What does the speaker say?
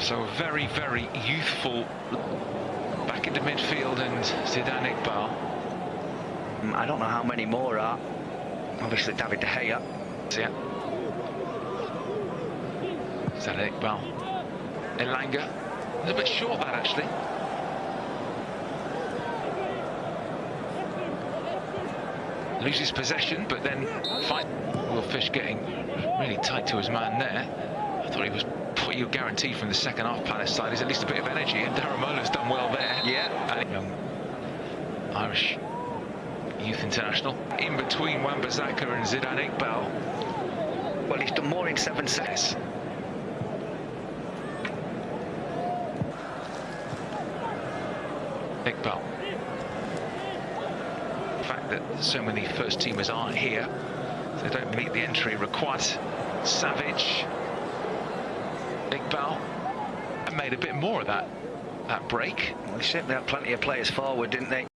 So a very, very youthful back into midfield and Zidane Iqbal. Mm, I don't know how many more are. Obviously, David De Gea. Yeah. Zidane Iqbal. Elanga. A little bit short that actually. Loses possession, but then fight. Will Fish getting really tight to his man there. I thought he was you guarantee from the second half Palace side is at least a bit of energy, and Daramola's done well there. Yeah. And young Irish youth international in between Wan-Bissaka and Zidane Iqbal. Well, he's done more in seven sets. Iqbal. The fact that so many first teamers aren't here, they don't meet the entry required. Savage, Iqbal, and made a bit more of that that break. They certainly had plenty of players forward, didn't they?